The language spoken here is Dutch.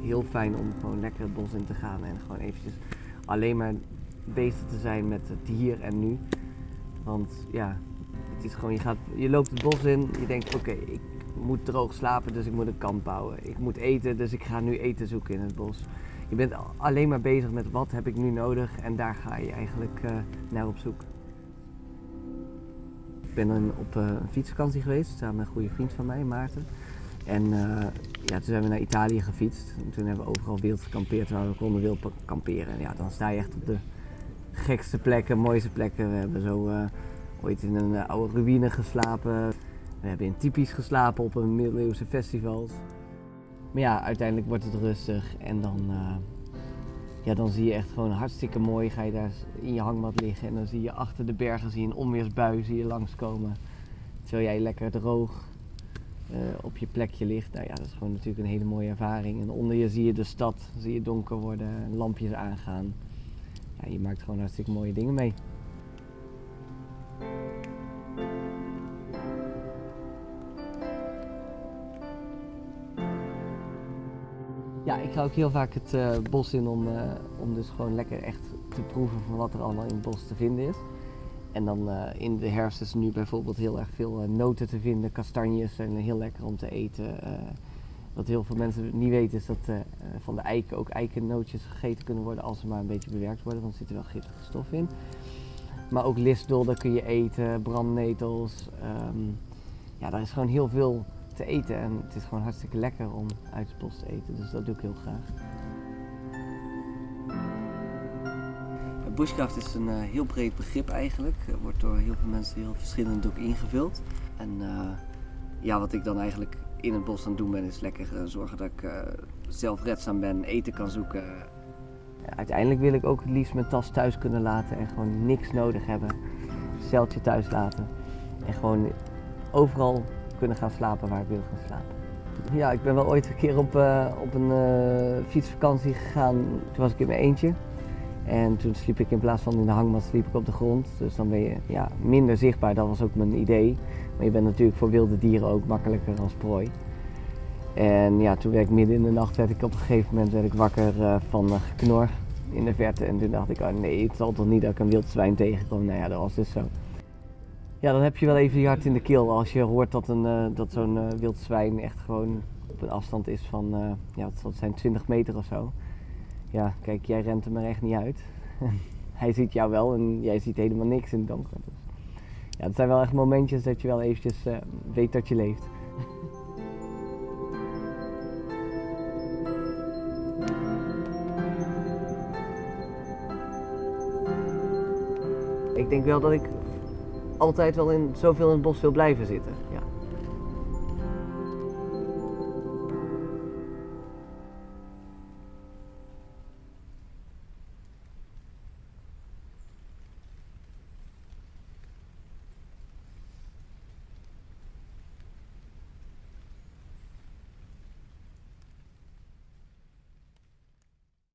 heel fijn om gewoon lekker het bos in te gaan en gewoon eventjes alleen maar bezig te zijn met het hier en nu. Want ja, het is gewoon, je, gaat, je loopt het bos in, je denkt oké, ik moet droog slapen, dus ik moet een kamp bouwen. Ik moet eten, dus ik ga nu eten zoeken in het bos. Je bent alleen maar bezig met wat heb ik nu nodig en daar ga je eigenlijk uh, naar op zoek. Ik ben op uh, een fietsvakantie geweest samen met een goede vriend van mij, Maarten. En uh, ja, toen zijn we naar Italië gefietst. En toen hebben we overal wild gekampeerd waar we konden wild kamperen. En ja, dan sta je echt op de gekste plekken, mooiste plekken. We hebben zo ooit in een oude ruïne geslapen. We hebben in typisch geslapen op een middeleeuwse festival. Maar ja, uiteindelijk wordt het rustig en dan, ja, dan zie je echt gewoon hartstikke mooi. Ga je daar in je hangmat liggen en dan zie je achter de bergen zie je een onweersbui zie je langskomen. Terwijl jij lekker droog uh, op je plekje ligt. Nou ja, dat is gewoon natuurlijk een hele mooie ervaring. En onder je zie je de stad, zie je donker worden, lampjes aangaan. Ja, je maakt gewoon hartstikke mooie dingen mee. Ja, ik ga ook heel vaak het uh, bos in om, uh, om dus gewoon lekker echt te proeven van wat er allemaal in het bos te vinden is. En dan uh, in de herfst is er nu bijvoorbeeld heel erg veel noten te vinden. Kastanjes zijn heel lekker om te eten. wat heel veel mensen niet weten is dat van de eiken ook eikennootjes gegeten kunnen worden als ze maar een beetje bewerkt worden, want er zitten wel giftige stoffen in. Maar ook lisdol, kun je eten, brandnetels. Um, ja, daar is gewoon heel veel te eten. En het is gewoon hartstikke lekker om uit het bos te eten. Dus dat doe ik heel graag. Bushcraft is een uh, heel breed begrip eigenlijk. Wordt door heel veel mensen heel verschillend ook ingevuld. En uh, ja, wat ik dan eigenlijk in het bos aan het doen ben, is lekker uh, zorgen dat ik zelfredzaam ben, eten kan zoeken. Uiteindelijk wil ik ook het liefst mijn tas thuis kunnen laten en gewoon niks nodig hebben. Zeiltje thuis laten. En gewoon overal kunnen gaan slapen waar ik wil gaan slapen. Ja, ik ben wel ooit een keer op, op een fietsvakantie gegaan. Toen was ik in mijn eentje. En toen sliep ik in plaats van in de hangmat sliep ik op de grond. Dus dan ben je ja, minder zichtbaar, dat was ook mijn idee. Maar je bent natuurlijk voor wilde dieren ook makkelijker als prooi. En ja, toen werd ik midden in de nacht werd ik op een gegeven moment werd ik wakker uh, van geknor in de verte. En toen dacht ik, oh nee, het zal toch niet dat ik een wild zwijn tegenkom. Nou ja, dat was dus zo. Ja, dan heb je wel even je hart in de keel als je hoort dat, een, uh, dat zo'n uh, wild zwijn echt gewoon op een afstand is van, ja, het zijn, 20 meter of zo. Ja, kijk, jij rent hem er echt niet uit. Hij ziet jou wel en jij ziet helemaal niks in het donker. Dus, ja, het zijn wel echt momentjes dat je wel eventjes weet dat je leeft. ik denk wel dat ik altijd wel in, zoveel in het bos wil blijven zitten. Ja.